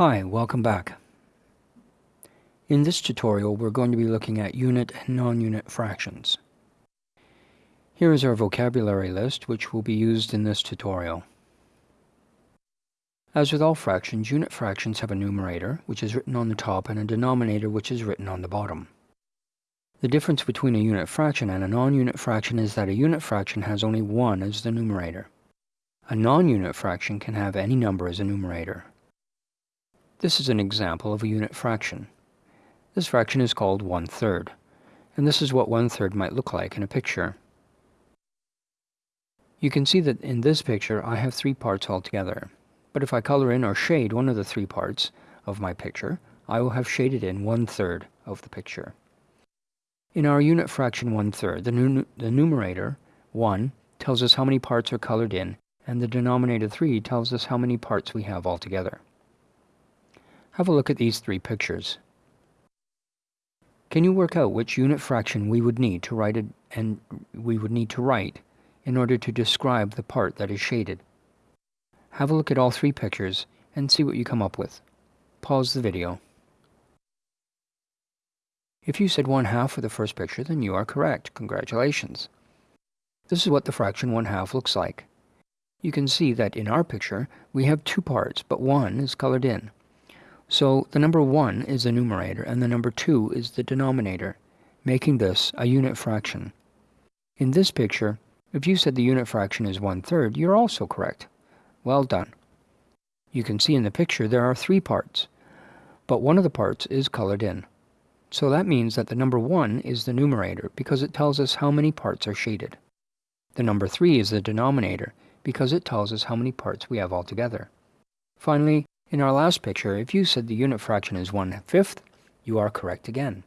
Hi, welcome back. In this tutorial, we're going to be looking at unit and non-unit fractions. Here is our vocabulary list, which will be used in this tutorial. As with all fractions, unit fractions have a numerator, which is written on the top, and a denominator, which is written on the bottom. The difference between a unit fraction and a non-unit fraction is that a unit fraction has only 1 as the numerator. A non-unit fraction can have any number as a numerator, this is an example of a unit fraction. This fraction is called one-third, and this is what one-third might look like in a picture. You can see that in this picture I have three parts altogether, but if I color in or shade one of the three parts of my picture, I will have shaded in one-third of the picture. In our unit fraction one-third, the, nu the numerator, 1, tells us how many parts are colored in, and the denominator 3 tells us how many parts we have altogether. Have a look at these three pictures. Can you work out which unit fraction we would need to write it and we would need to write in order to describe the part that is shaded? Have a look at all three pictures and see what you come up with. Pause the video. If you said 1 half for the first picture, then you are correct. Congratulations. This is what the fraction 1 half looks like. You can see that in our picture, we have two parts, but one is colored in. So the number 1 is the numerator and the number 2 is the denominator, making this a unit fraction. In this picture, if you said the unit fraction is one-third, you're also correct. Well done. You can see in the picture there are three parts, but one of the parts is colored in. So that means that the number 1 is the numerator because it tells us how many parts are shaded. The number 3 is the denominator because it tells us how many parts we have altogether. Finally, in our last picture, if you said the unit fraction is 1 fifth, you are correct again.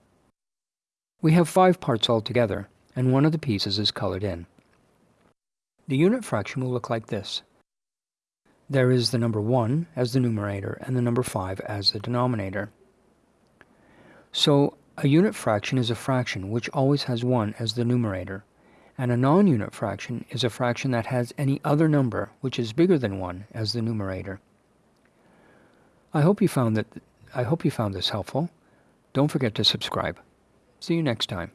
We have five parts altogether, and one of the pieces is colored in. The unit fraction will look like this. There is the number 1 as the numerator and the number 5 as the denominator. So, a unit fraction is a fraction which always has 1 as the numerator, and a non-unit fraction is a fraction that has any other number which is bigger than 1 as the numerator. I hope you found that I hope you found this helpful. Don't forget to subscribe. See you next time.